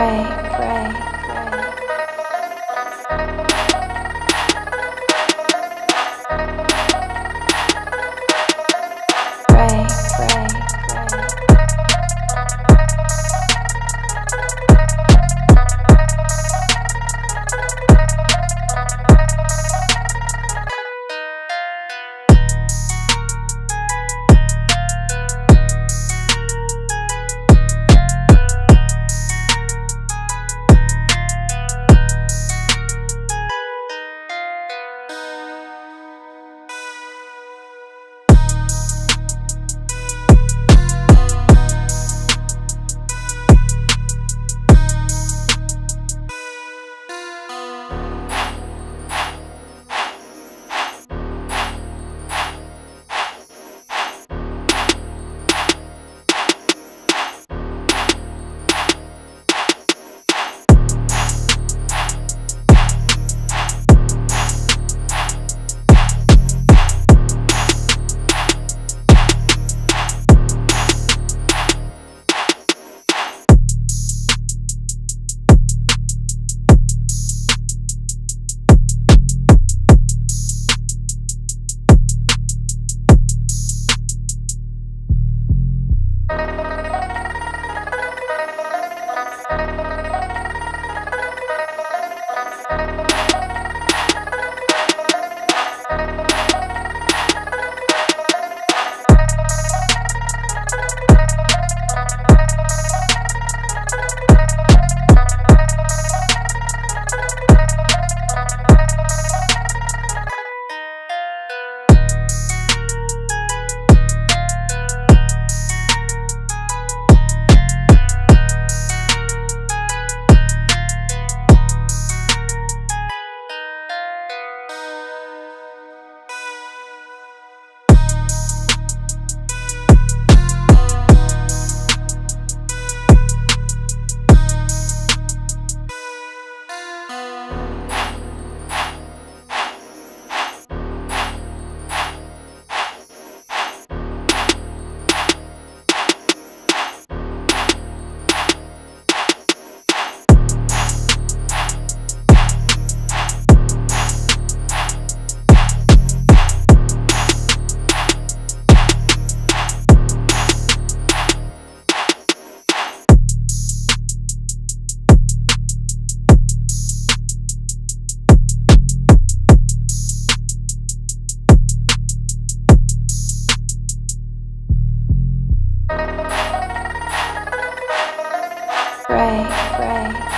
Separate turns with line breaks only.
pray, Pray, pray.